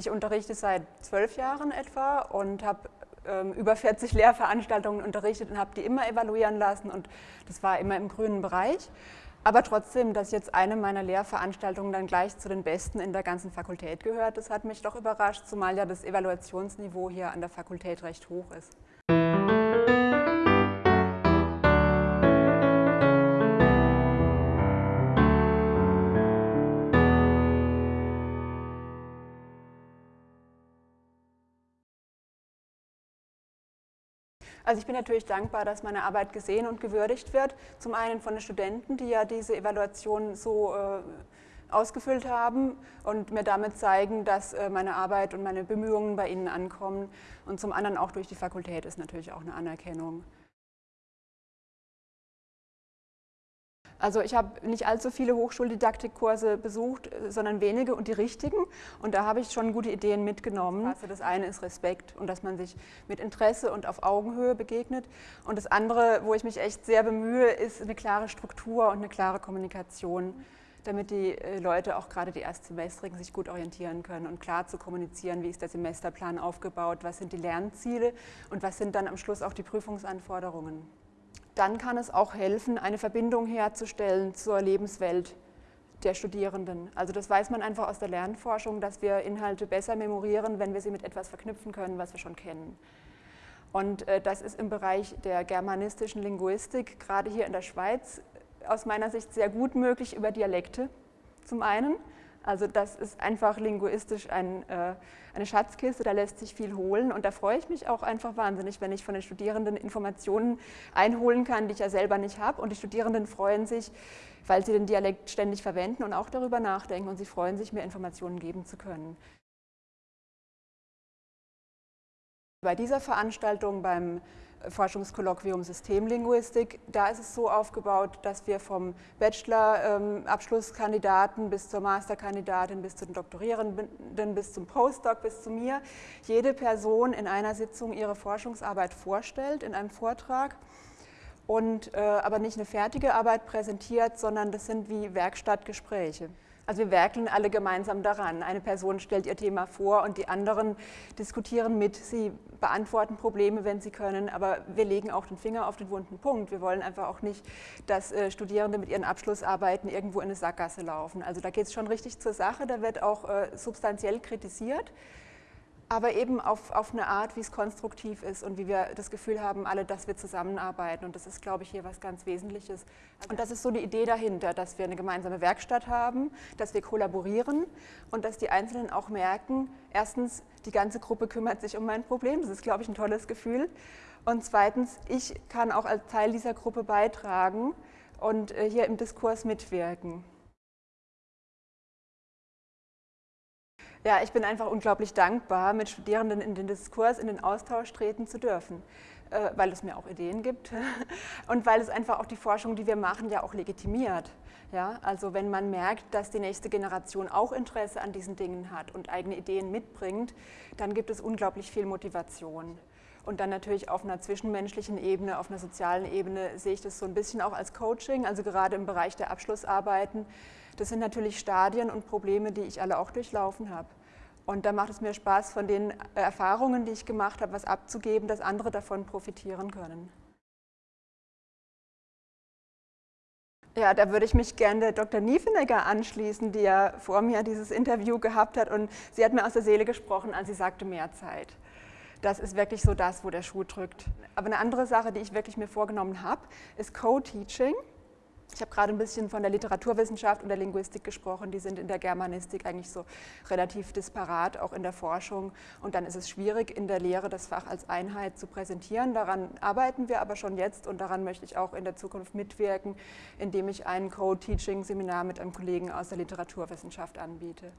Ich unterrichte seit zwölf Jahren etwa und habe ähm, über 40 Lehrveranstaltungen unterrichtet und habe die immer evaluieren lassen und das war immer im grünen Bereich. Aber trotzdem, dass jetzt eine meiner Lehrveranstaltungen dann gleich zu den besten in der ganzen Fakultät gehört, das hat mich doch überrascht, zumal ja das Evaluationsniveau hier an der Fakultät recht hoch ist. Also ich bin natürlich dankbar, dass meine Arbeit gesehen und gewürdigt wird. Zum einen von den Studenten, die ja diese Evaluation so äh, ausgefüllt haben und mir damit zeigen, dass äh, meine Arbeit und meine Bemühungen bei ihnen ankommen. Und zum anderen auch durch die Fakultät ist natürlich auch eine Anerkennung. Also ich habe nicht allzu viele Hochschuldidaktikkurse besucht, sondern wenige und die richtigen. Und da habe ich schon gute Ideen mitgenommen. Also das eine ist Respekt und dass man sich mit Interesse und auf Augenhöhe begegnet. Und das andere, wo ich mich echt sehr bemühe, ist eine klare Struktur und eine klare Kommunikation damit die äh, Leute, auch gerade die Erstsemestrigen, sich gut orientieren können und klar zu kommunizieren, wie ist der Semesterplan aufgebaut, was sind die Lernziele und was sind dann am Schluss auch die Prüfungsanforderungen dann kann es auch helfen, eine Verbindung herzustellen zur Lebenswelt der Studierenden. Also das weiß man einfach aus der Lernforschung, dass wir Inhalte besser memorieren, wenn wir sie mit etwas verknüpfen können, was wir schon kennen. Und äh, das ist im Bereich der germanistischen Linguistik, gerade hier in der Schweiz, aus meiner Sicht sehr gut möglich über Dialekte zum einen. Also das ist einfach linguistisch ein, äh, eine Schatzkiste, da lässt sich viel holen und da freue ich mich auch einfach wahnsinnig, wenn ich von den Studierenden Informationen einholen kann, die ich ja selber nicht habe und die Studierenden freuen sich, weil sie den Dialekt ständig verwenden und auch darüber nachdenken und sie freuen sich, mir Informationen geben zu können. Bei dieser Veranstaltung beim Forschungskolloquium Systemlinguistik. Da ist es so aufgebaut, dass wir vom Bachelor-Abschlusskandidaten bis zur Masterkandidatin, bis zu den Doktorierenden, bis zum Postdoc, bis zu mir, jede Person in einer Sitzung ihre Forschungsarbeit vorstellt in einem Vortrag und äh, aber nicht eine fertige Arbeit präsentiert, sondern das sind wie Werkstattgespräche. Also wir werkeln alle gemeinsam daran. Eine Person stellt ihr Thema vor und die anderen diskutieren mit. Sie beantworten Probleme, wenn sie können, aber wir legen auch den Finger auf den wunden Punkt. Wir wollen einfach auch nicht, dass äh, Studierende mit ihren Abschlussarbeiten irgendwo in eine Sackgasse laufen. Also da geht es schon richtig zur Sache, da wird auch äh, substanziell kritisiert aber eben auf, auf eine Art, wie es konstruktiv ist und wie wir das Gefühl haben, alle, dass wir zusammenarbeiten. Und das ist, glaube ich, hier was ganz Wesentliches. Und das ist so die Idee dahinter, dass wir eine gemeinsame Werkstatt haben, dass wir kollaborieren und dass die Einzelnen auch merken, erstens, die ganze Gruppe kümmert sich um mein Problem, das ist, glaube ich, ein tolles Gefühl. Und zweitens, ich kann auch als Teil dieser Gruppe beitragen und äh, hier im Diskurs mitwirken. Ja, ich bin einfach unglaublich dankbar, mit Studierenden in den Diskurs, in den Austausch treten zu dürfen, äh, weil es mir auch Ideen gibt und weil es einfach auch die Forschung, die wir machen, ja auch legitimiert. Ja, also wenn man merkt, dass die nächste Generation auch Interesse an diesen Dingen hat und eigene Ideen mitbringt, dann gibt es unglaublich viel Motivation. Und dann natürlich auf einer zwischenmenschlichen Ebene, auf einer sozialen Ebene sehe ich das so ein bisschen auch als Coaching, also gerade im Bereich der Abschlussarbeiten, das sind natürlich Stadien und Probleme, die ich alle auch durchlaufen habe. Und da macht es mir Spaß, von den Erfahrungen, die ich gemacht habe, was abzugeben, dass andere davon profitieren können. Ja, da würde ich mich gerne der Dr. Niefenegger anschließen, die ja vor mir dieses Interview gehabt hat und sie hat mir aus der Seele gesprochen, als sie sagte, mehr Zeit. Das ist wirklich so das, wo der Schuh drückt. Aber eine andere Sache, die ich wirklich mir vorgenommen habe, ist Co-Teaching. Ich habe gerade ein bisschen von der Literaturwissenschaft und der Linguistik gesprochen, die sind in der Germanistik eigentlich so relativ disparat, auch in der Forschung. Und dann ist es schwierig, in der Lehre das Fach als Einheit zu präsentieren. Daran arbeiten wir aber schon jetzt und daran möchte ich auch in der Zukunft mitwirken, indem ich ein Co-Teaching-Seminar mit einem Kollegen aus der Literaturwissenschaft anbiete.